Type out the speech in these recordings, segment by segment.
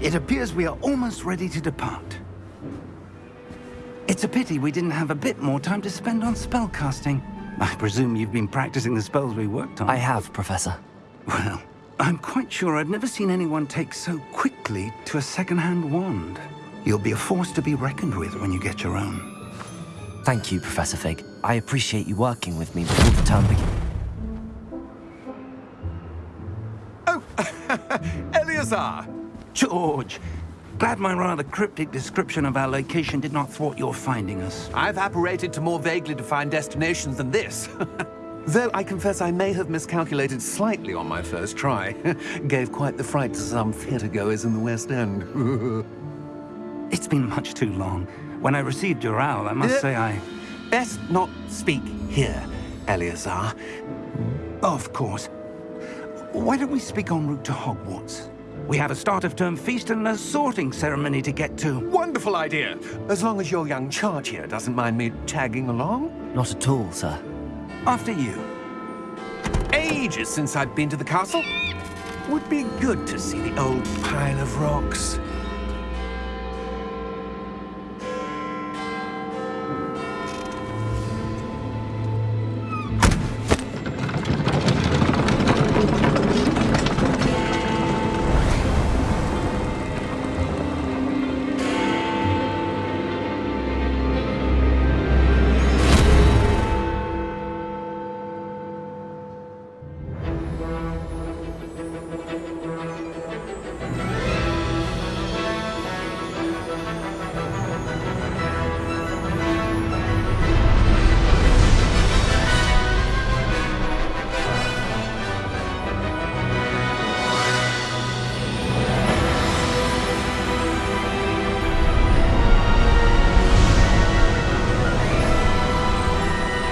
It appears we are almost ready to depart. It's a pity we didn't have a bit more time to spend on spellcasting. I presume you've been practicing the spells we worked on. I have, Professor. Well, I'm quite sure I've never seen anyone take so quickly to a second-hand wand. You'll be a force to be reckoned with when you get your own. Thank you, Professor Fig. I appreciate you working with me before the term begins. Oh, Eleazar! George! Glad my rather cryptic description of our location did not thwart your finding us. I've apparated to more vaguely defined destinations than this. Though I confess I may have miscalculated slightly on my first try. Gave quite the fright to some theatre-goers in the West End. it's been much too long. When I received your owl, I must uh, say I... Best not speak here, Eleazar. Of course. Why don't we speak en route to Hogwarts? We have a start of term feast and a sorting ceremony to get to. Wonderful idea! As long as your young charge here doesn't mind me tagging along. Not at all, sir. After you. Ages since I've been to the castle. Would be good to see the old pile of rocks.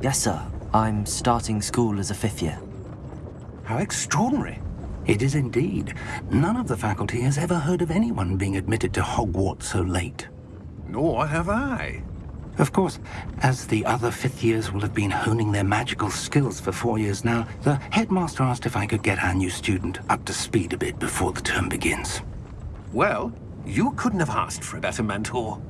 Yes, sir. I'm starting school as a fifth year. How extraordinary. It is indeed. None of the faculty has ever heard of anyone being admitted to Hogwarts so late. Nor have I. Of course, as the other fifth years will have been honing their magical skills for four years now, the headmaster asked if I could get our new student up to speed a bit before the term begins. Well, you couldn't have asked for a better mentor.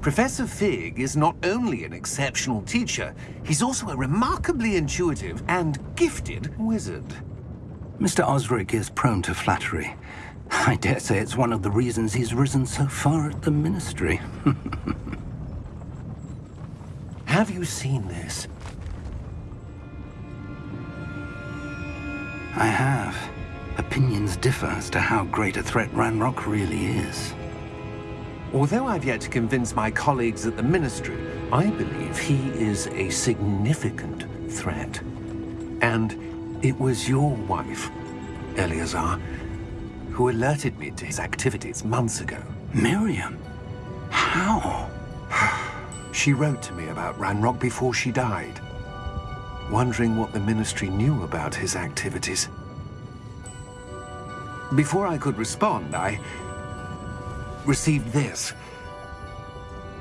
Professor Fig is not only an exceptional teacher, he's also a remarkably intuitive and gifted wizard. Mr. Osric is prone to flattery. I dare say it's one of the reasons he's risen so far at the Ministry. Have you seen this? I have. Opinions differ as to how great a threat Ranrock really is. Although I've yet to convince my colleagues at the Ministry, I believe he is a significant threat. And it was your wife, Eleazar, who alerted me to his activities months ago. Miriam? How? she wrote to me about Ranrock before she died, wondering what the Ministry knew about his activities. Before I could respond, I received this.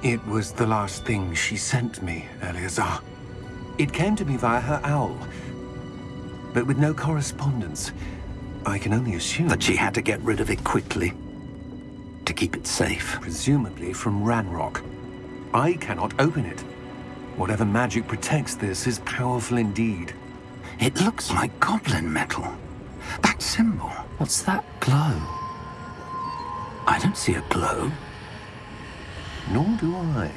It was the last thing she sent me, Eleazar. It came to me via her owl, but with no correspondence. I can only assume... That she had to get rid of it quickly, to keep it safe. Presumably from Ranrock. I cannot open it. Whatever magic protects this is powerful indeed. It looks like goblin metal. That symbol. What's that glow? I don't see a glow. Nor do I.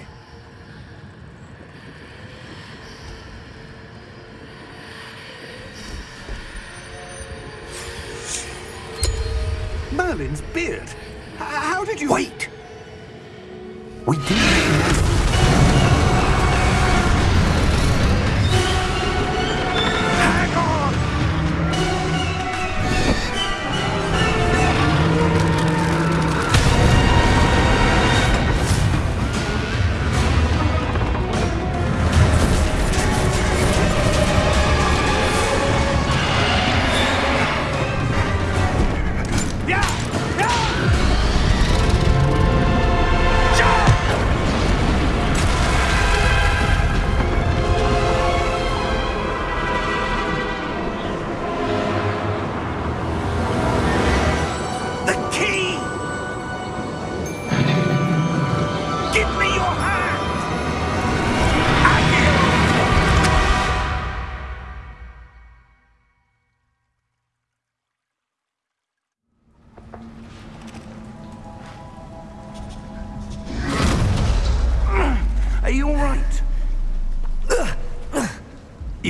Merlin's beard? How did you... Wait! We did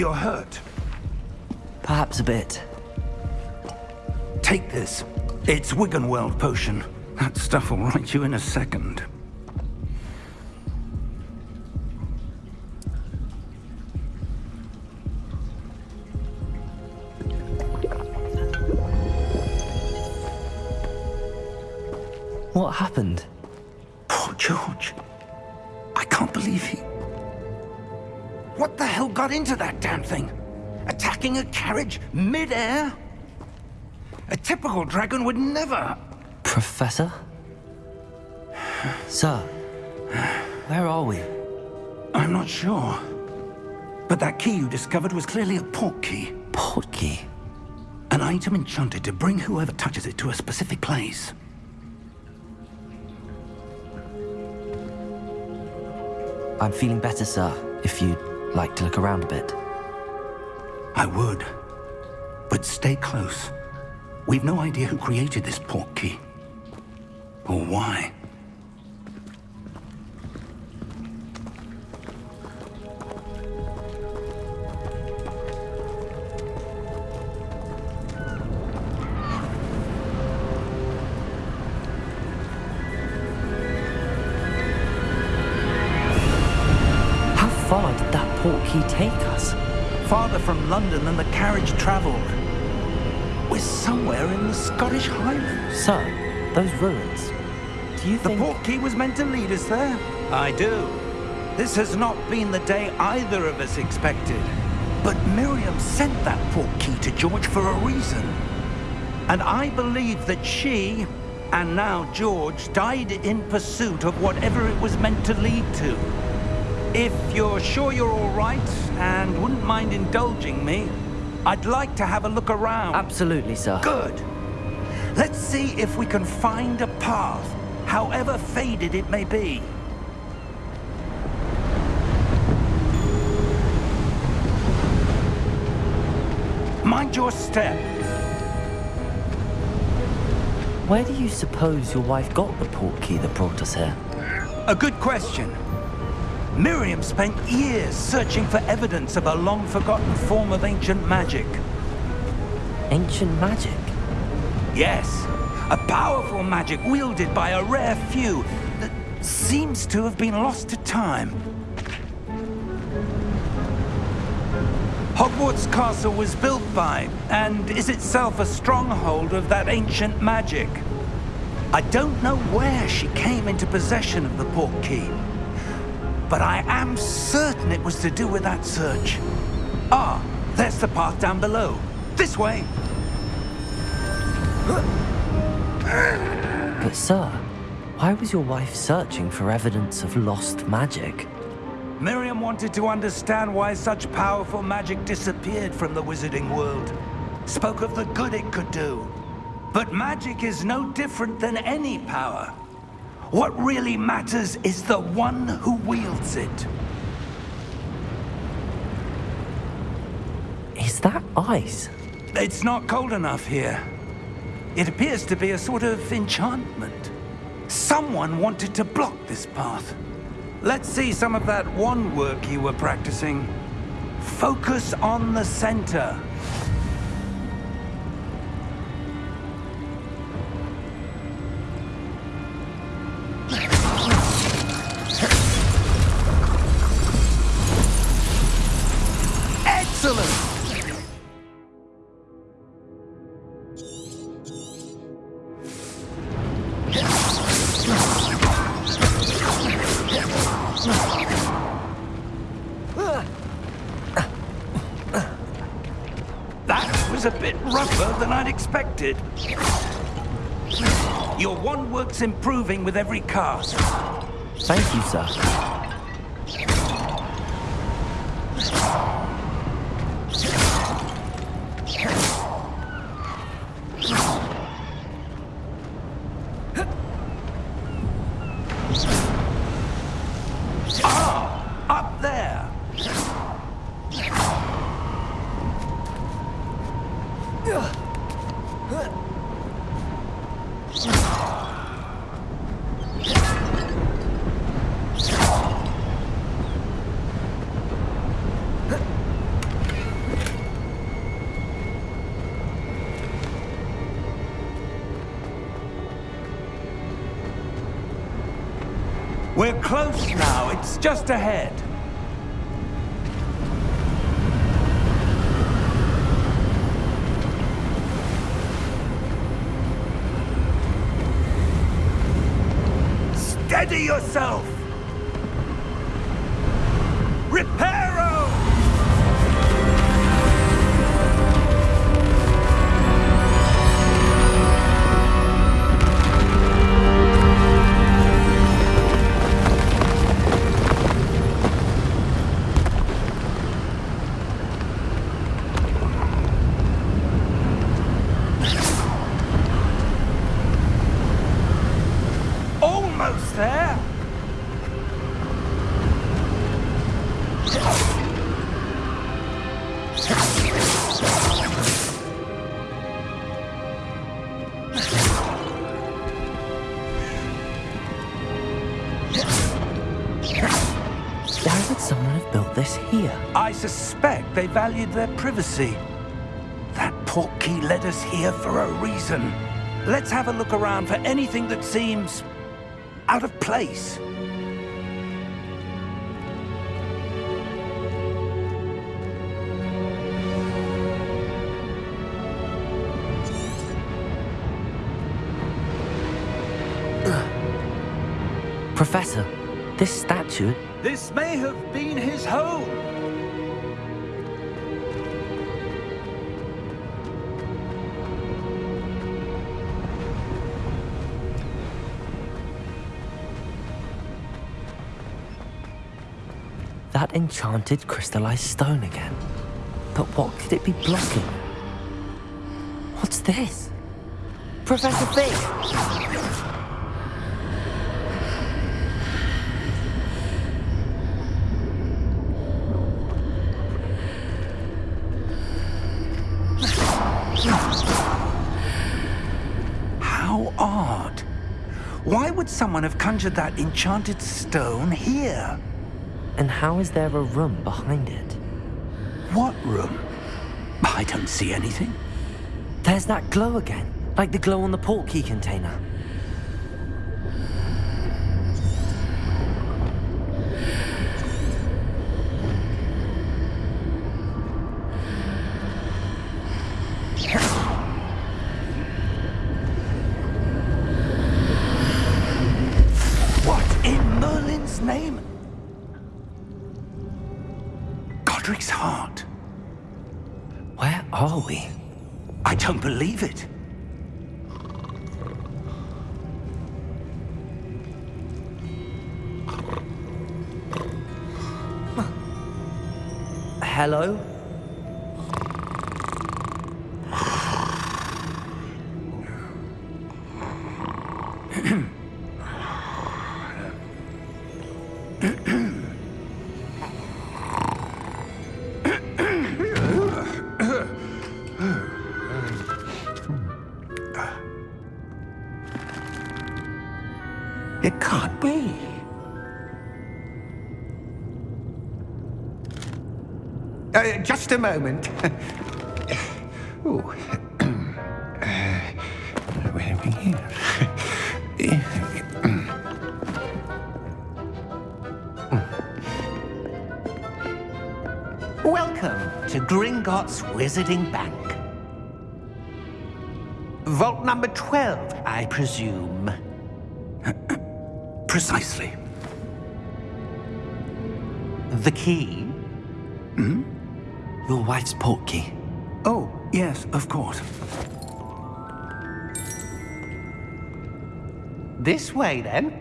You're hurt. Perhaps a bit. Take this. It's Wiggenweld potion. That stuff will right you in a second. Mid-air? A typical dragon would never... Professor? Sir, where are we? I'm not sure. But that key you discovered was clearly a port key. Port key? An item enchanted to bring whoever touches it to a specific place. I'm feeling better, sir, if you'd like to look around a bit. I would. But stay close. We've no idea who created this port key. Or why. How far did that port key take us? Farther from London than the carriage travelled. Scottish Highlands. Sir, those ruins. Do you The think... port key was meant to lead us there? I do. This has not been the day either of us expected. But Miriam sent that port key to George for a reason. And I believe that she, and now George, died in pursuit of whatever it was meant to lead to. If you're sure you're all right and wouldn't mind indulging me, I'd like to have a look around. Absolutely, sir. Good. Let's see if we can find a path, however faded it may be. Mind your step. Where do you suppose your wife got the port key that brought us here? A good question. Miriam spent years searching for evidence of a long-forgotten form of ancient magic. Ancient magic? Yes, a powerful magic wielded by a rare few that seems to have been lost to time. Hogwarts Castle was built by, and is itself a stronghold of that ancient magic. I don't know where she came into possession of the port key, but I am certain it was to do with that search. Ah, there's the path down below. This way. But sir, why was your wife searching for evidence of lost magic? Miriam wanted to understand why such powerful magic disappeared from the wizarding world. Spoke of the good it could do. But magic is no different than any power. What really matters is the one who wields it. Is that ice? It's not cold enough here. It appears to be a sort of enchantment. Someone wanted to block this path. Let's see some of that wand work you were practicing. Focus on the center. Expected. Your wand work's improving with every cast. Thank you, sir. We're close now. It's just ahead. Steady yourself! Why would someone have built this here? I suspect they valued their privacy. That portkey led us here for a reason. Let's have a look around for anything that seems out of place. Professor, this statue, This may have been his home. that enchanted crystallized stone again. But what could it be blocking? What's this? Professor Fig! Would someone have conjured that enchanted stone here? And how is there a room behind it? What room? I don't see anything. There's that glow again, like the glow on the portkey container. Just a moment. Ooh. uh, where are we here? Welcome to Gringotts Wizarding Bank. Vault number 12, I presume. Precisely. The key? Your wife's portkey. Oh, yes, of course. This way, then.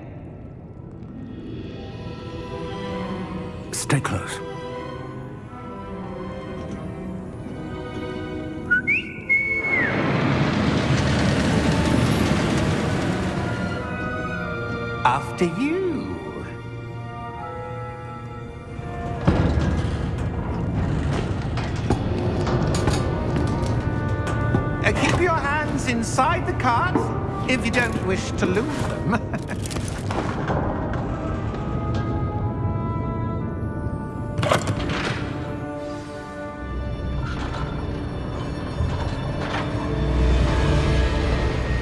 Stay close. After you. Hands inside the cards if you don't wish to lose them.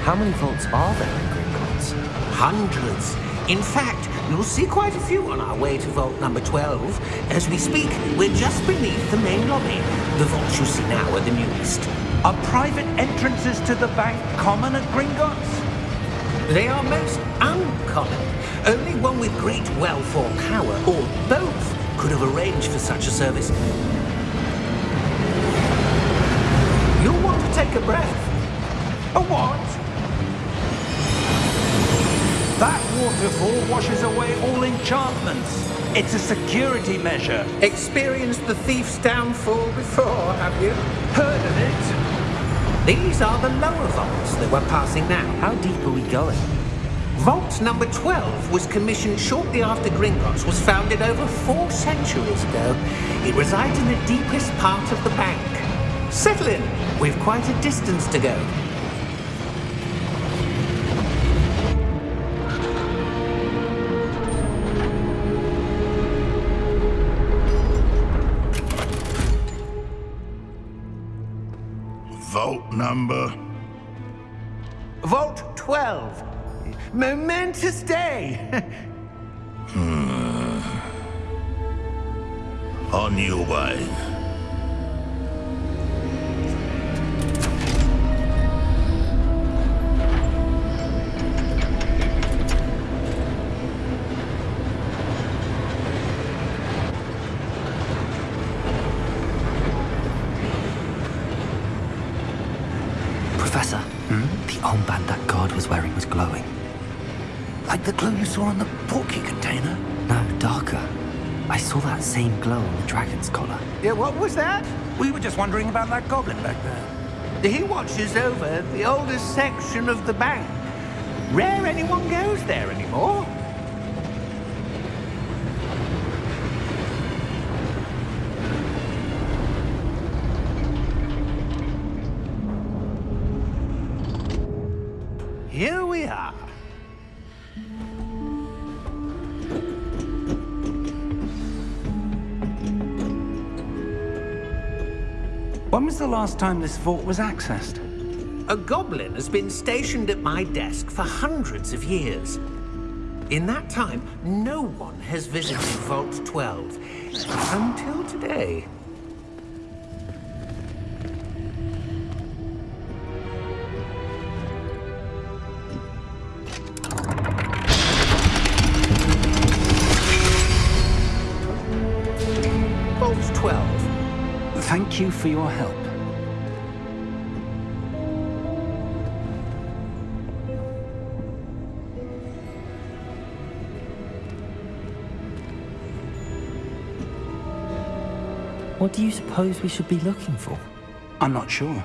How many vaults are there in Gringotts? Hundreds. In fact, You'll see quite a few on our way to vault number 12. As we speak, we're just beneath the main lobby. The vaults you see now are the newest. Are private entrances to the bank common at Gringotts? They are most uncommon. Only one with great wealth or power, or both, could have arranged for such a service. You'll want to take a breath. A what? That waterfall washes away all enchantments. It's a security measure. Experienced the thief's downfall before, have you? Heard of it? These are the lower vaults that we're passing now. How deep are we going? Vault number 12 was commissioned shortly after Gringotts was founded over four centuries ago. It resides in the deepest part of the bank. Settle in. We've quite a distance to go. Number? Vault 12. Momentous day. Hmm. On your way. The glow you saw on the portkey container. No, darker. I saw that same glow on the dragon's collar. Yeah, what was that? We were just wondering about that goblin back there. He watches over the oldest section of the bank. Rare anyone goes there anymore. Last time this vault was accessed? A goblin has been stationed at my desk for hundreds of years. In that time, no one has visited Vault 12 until today. Vault 12. Thank you for your help. What do you suppose we should be looking for? I'm not sure.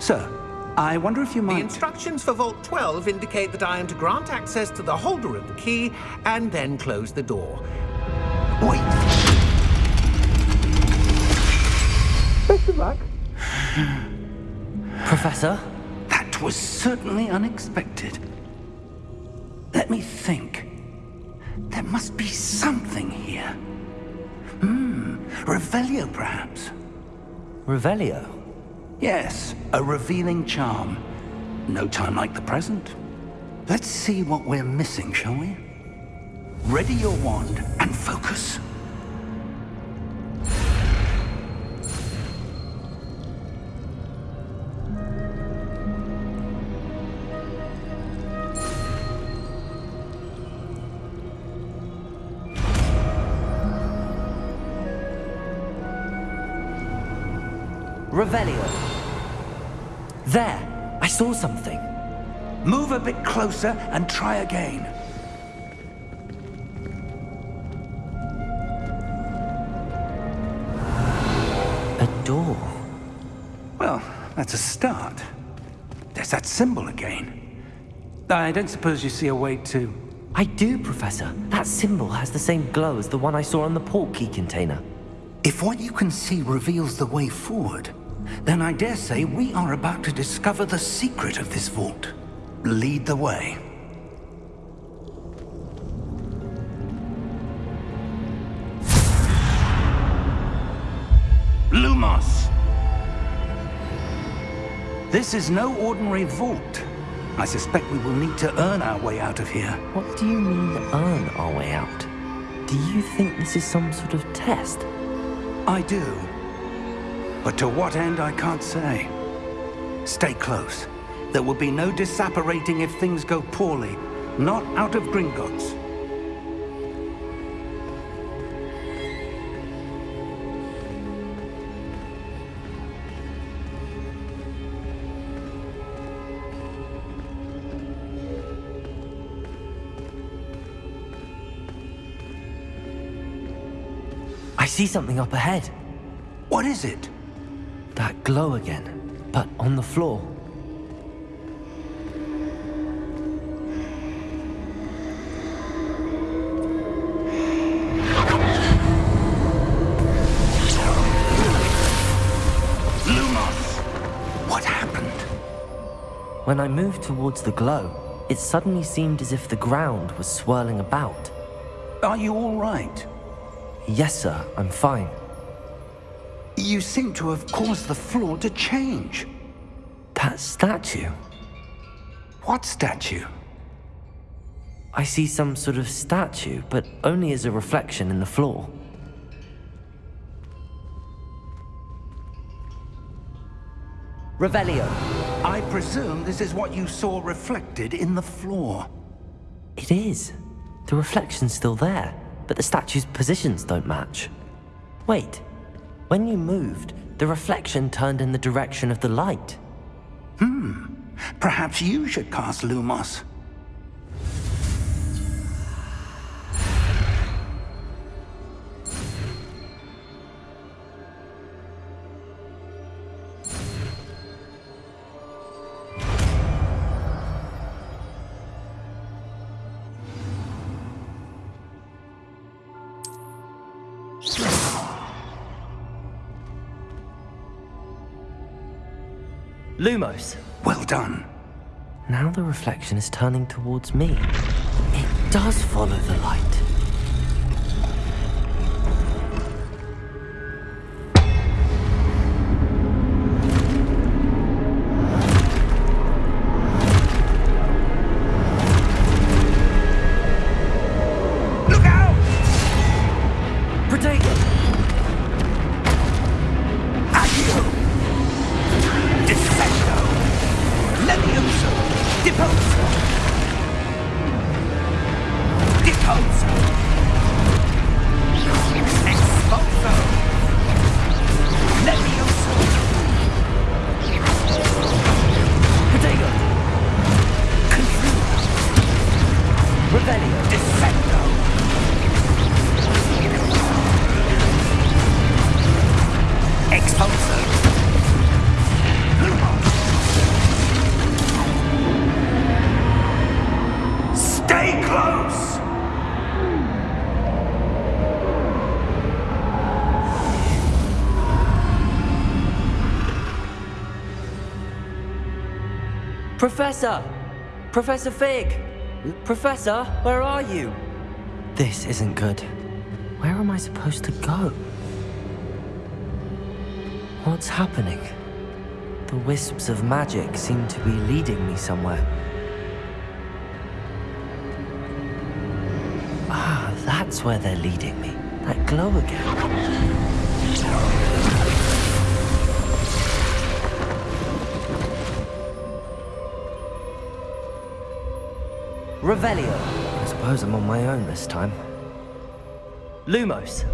Sir, I wonder if you might... The instructions for Vault 12 indicate that I am to grant access to the holder of the key and then close the door. Wait. Professor? That was certainly unexpected. Let me think. There must be something here. Revelio, perhaps. Revelio? Yes, a revealing charm. No time like the present. Let's see what we're missing, shall we? Ready your wand and focus. There! I saw something. Move a bit closer and try again. A door. Well, that's a start. There's that symbol again. I don't suppose you see a way to... I do, Professor. That symbol has the same glow as the one I saw on the port key container. If what you can see reveals the way forward, then I dare say we are about to discover the secret of this vault. Lead the way. Lumos! This is no ordinary vault. I suspect we will need to earn our way out of here. What do you mean, earn our way out? Do you think this is some sort of test? I do. But to what end, I can't say. Stay close. There will be no disapparating if things go poorly. Not out of Gringotts. I see something up ahead. What is it? That glow again, but on the floor. Lumos! What happened? When I moved towards the glow, it suddenly seemed as if the ground was swirling about. Are you all right? Yes, sir, I'm fine. You seem to have caused the floor to change. That statue. What statue? I see some sort of statue, but only as a reflection in the floor. Revelio. I presume this is what you saw reflected in the floor. It is. The reflection's still there, but the statue's positions don't match. Wait. When you moved, the reflection turned in the direction of the light. Hmm. Perhaps you should cast Lumos. Lumos. Well done. Now the reflection is turning towards me. It does follow the light. Professor! Professor Fig! Professor, where are you? This isn't good. Where am I supposed to go? What's happening? The wisps of magic seem to be leading me somewhere. Ah, that's where they're leading me. That glow again. Revelio. I suppose I'm on my own this time. Lumos.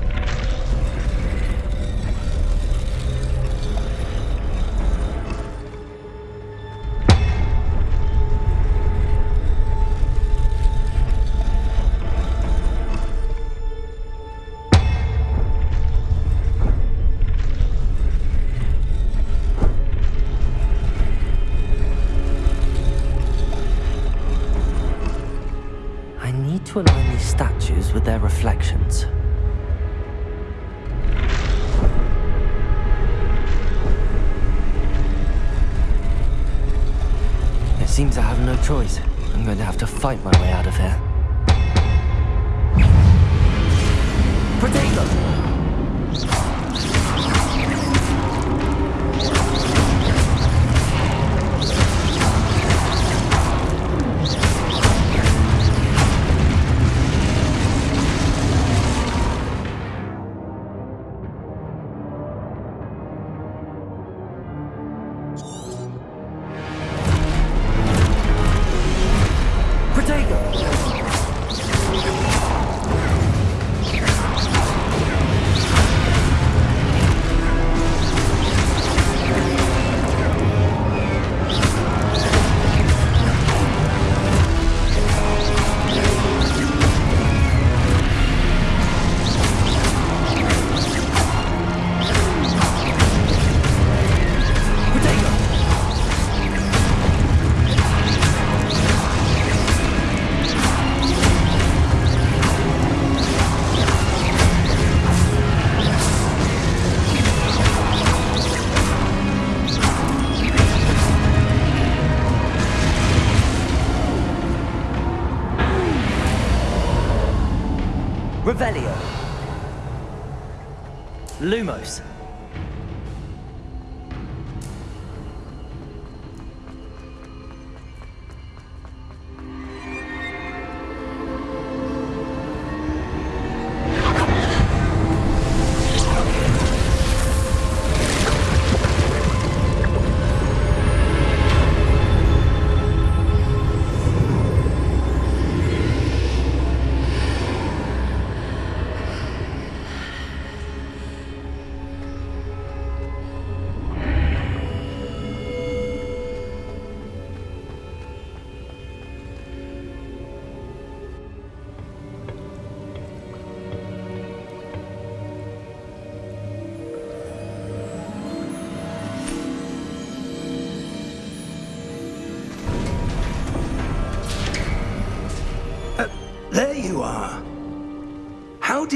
Lumos.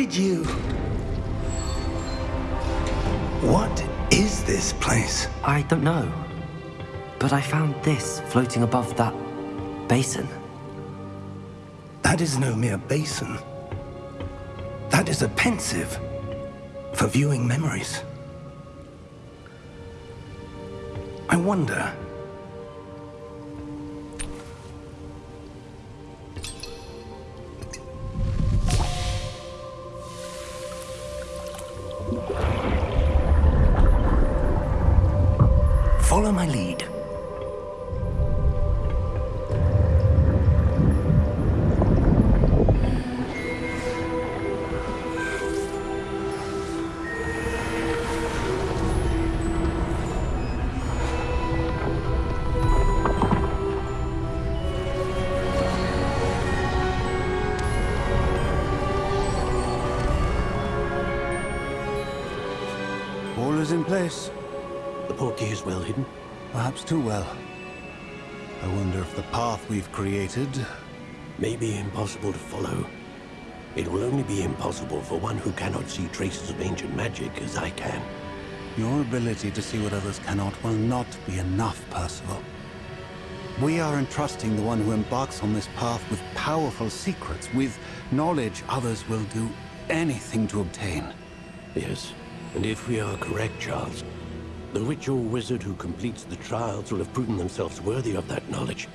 Did you... What is this place? I don't know. But I found this floating above that basin. That is no mere basin. That is a Pensieve for viewing memories. I wonder... too well. I wonder if the path we've created... May be impossible to follow. It will only be impossible for one who cannot see traces of ancient magic as I can. Your ability to see what others cannot will not be enough, Percival. We are entrusting the one who embarks on this path with powerful secrets, with knowledge others will do anything to obtain. Yes, and if we are correct, Charles, the witch or wizard who completes the trials will have proven themselves worthy of that knowledge.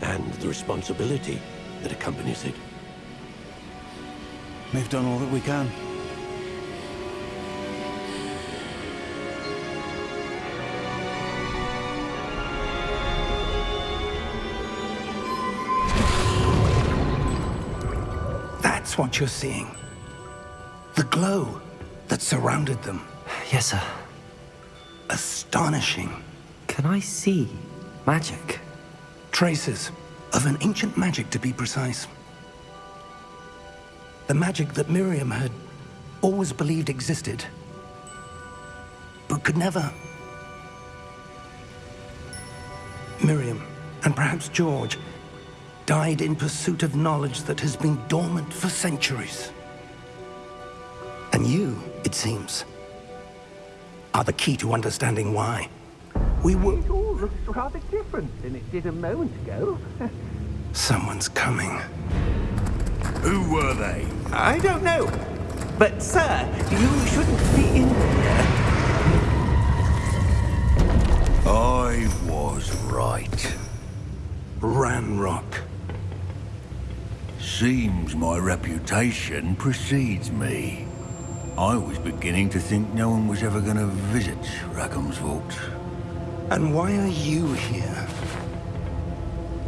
And the responsibility that accompanies it. We've done all that we can. That's what you're seeing. The glow that surrounded them. Yes, sir. Astonishing. Can I see magic? Traces of an ancient magic, to be precise. The magic that Miriam had always believed existed, but could never. Miriam, and perhaps George, died in pursuit of knowledge that has been dormant for centuries. And you, it seems, are the key to understanding why. We were... It all looks rather different than it did a moment ago. Someone's coming. Who were they? I don't know. But, sir, you shouldn't be in here. I was right. Ranrock. Seems my reputation precedes me. I was beginning to think no one was ever going to visit Rackham's vault. And why are you here?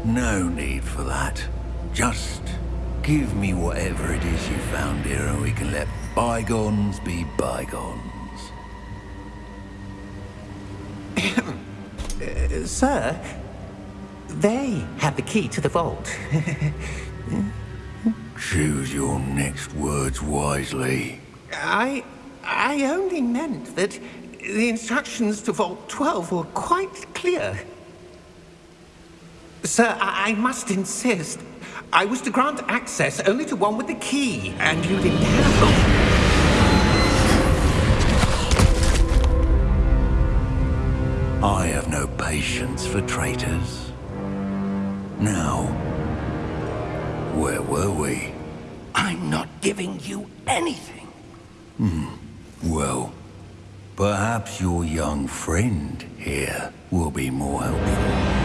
No need for that. Just give me whatever it is you found here and we can let bygones be bygones. Uh, sir, they have the key to the vault. Choose your next words wisely. I... I only meant that the instructions to Vault 12 were quite clear. Sir, I, I must insist. I was to grant access only to one with the key, and you didn't have them. I have no patience for traitors. Now, where were we? I'm not giving you anything. Hmm. Well, perhaps your young friend here will be more helpful.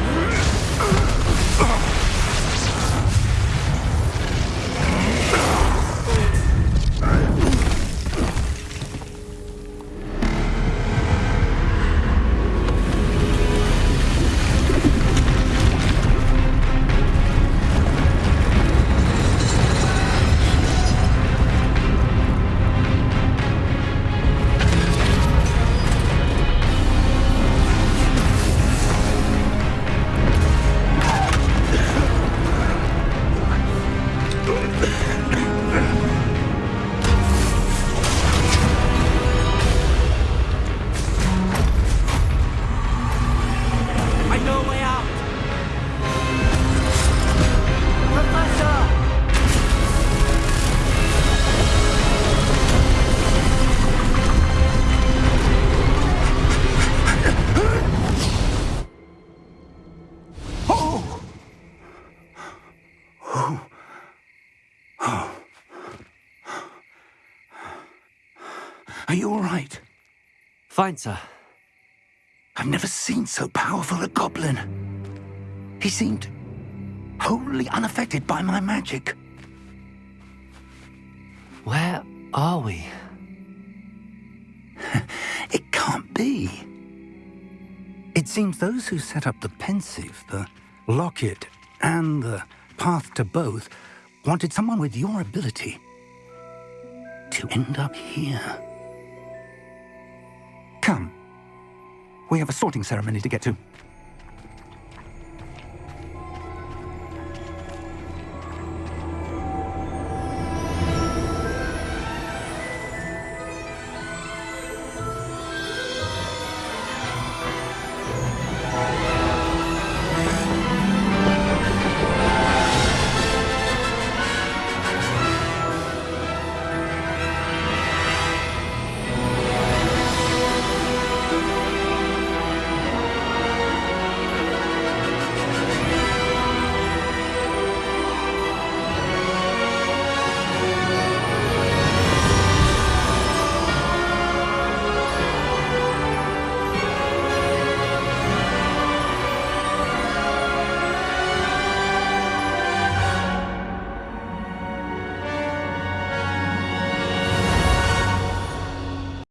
Fine, sir. I've never seen so powerful a goblin. He seemed wholly unaffected by my magic. Where are we? It can't be. It seems those who set up the Pensieve, the locket, and the path to both wanted someone with your ability to end up here. Come. We have a sorting ceremony to get to.